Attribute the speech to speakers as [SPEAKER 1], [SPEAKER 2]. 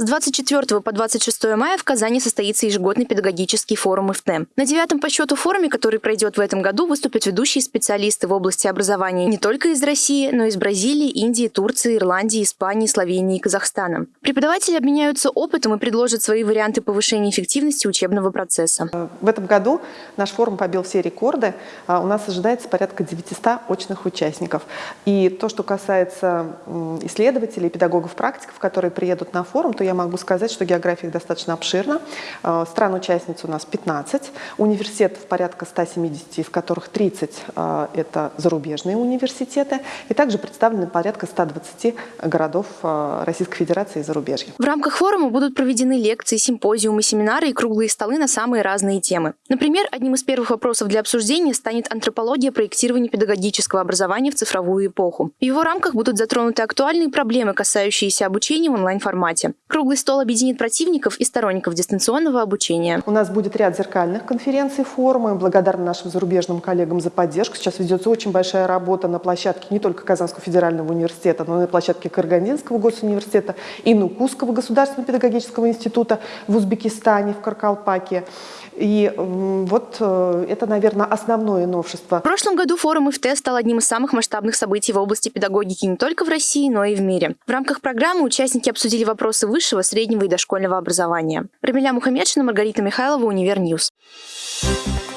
[SPEAKER 1] С 24 по 26 мая в Казани состоится ежегодный педагогический форум ИФТЭ. На девятом по счету форуме, который пройдет в этом году, выступят ведущие специалисты в области образования не только из России, но и из Бразилии, Индии, Турции, Ирландии, Испании, Словении и Казахстана. Преподаватели обменяются опытом и предложат свои варианты повышения эффективности учебного процесса.
[SPEAKER 2] В этом году наш форум побил все рекорды. А, у нас ожидается порядка 900 очных участников. И то, что касается исследователей, педагогов, практиков, которые приедут на форум, то я могу сказать, что география их достаточно обширна. А, стран-участниц у нас 15, университетов порядка 170, из которых 30 а, – это зарубежные университеты, и также представлены порядка 120 городов а, Российской Федерации и зарубежья.
[SPEAKER 1] В рамках форума будут проведены лекции, симпозиумы, семинары и круглые столы на самые разные темы. Например, одним из первых вопросов для обсуждения станет антропология проектирования педагогического образования в цифровую эпоху. В его рамках будут затронуты актуальные проблемы, касающиеся обучения в онлайн-формате. Круглый стол объединит противников и сторонников дистанционного обучения.
[SPEAKER 2] У нас будет ряд зеркальных конференций, форумов. Благодарны нашим зарубежным коллегам за поддержку. Сейчас ведется очень большая работа на площадке не только Казанского федерального университета, но и на площадке Карагандинского госуниверситета и Нукусского государственного педагогического института в Узбекистане, в Каркалпаке. И вот э, это, наверное, основное новшество.
[SPEAKER 1] В прошлом году форум ИФТ стал одним из самых масштабных событий в области педагогики не только в России, но и в мире. В рамках программы участники обсудили вопросы высшего, среднего и дошкольного образования. Рамиля Мухаммедшина, Маргарита Михайлова, Универньюз. Thank